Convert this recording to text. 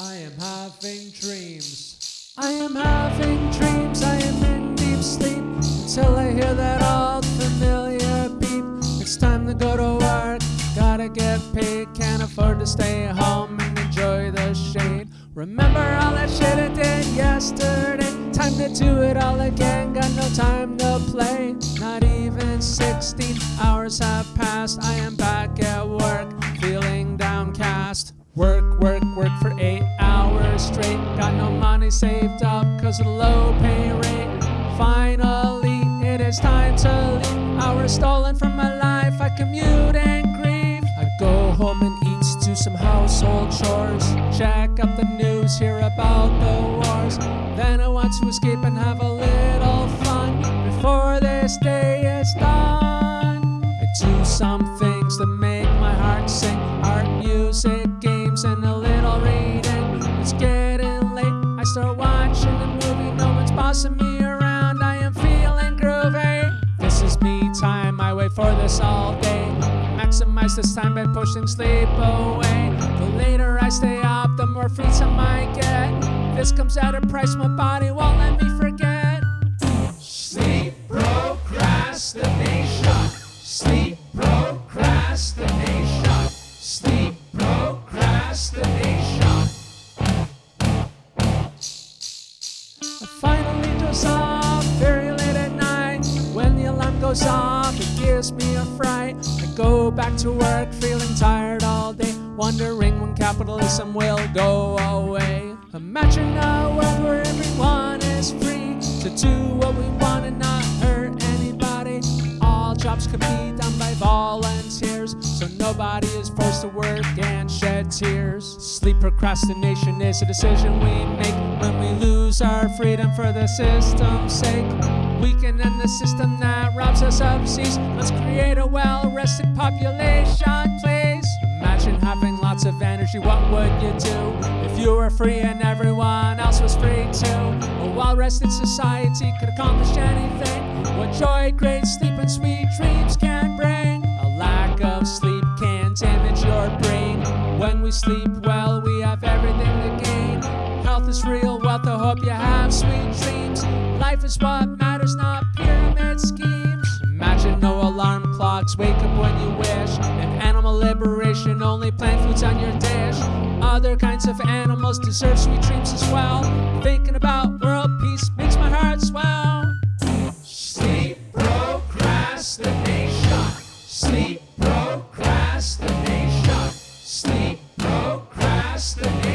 I am having dreams. I am having dreams, I am in deep sleep until I hear that old familiar beep. It's time to go to work, gotta get paid, can't afford to stay home and enjoy the shade. Remember all that shit I did yesterday, time to do it all again, got no time to play. Not even 16 hours have passed, I am back at work, feeling downcast. Work, cause of the low pay rate. Finally, it is time to leave. Hours stolen from my life. I commute and grieve. I go home and eat, do some household chores. Check up the news, hear about the wars. Then I want to escape and have a little fun before this day is done. I do some things that make my heart sing. Art, music, No bossing me around. I am feeling groovy. This is me time. I wait for this all day. Maximize this time by pushing sleep away. The later I stay up, the more free time I get. This comes at a price my body won't let me forget. Sleep procrastination. Sleep procrastination. Sleep procrastination. Back to work feeling tired all day, wondering when capitalism will go away. Imagine a world where everyone is free to do what we want and not hurt anybody. All jobs could be done by volunteers, nobody is forced to work and shed tears. Sleep procrastination is a decision we make when we lose our freedom for the system's sake. We can end the system that robs us of seas. Let's create a well-rested population, please. Imagine having lots of energy, what would you do if you were free and everyone else was free too? A well-rested society could accomplish anything. What joy, great sleep, and sweet dreams can sleep well, we have everything to gain. Health is real wealth. I hope you have sweet dreams. Life is what matters, not pyramid schemes. Imagine no alarm clocks, wake up when you wish. And animal liberation, only plant foods on your dish. Other kinds of animals deserve sweet dreams as well. Thinking about Sleep procrastination.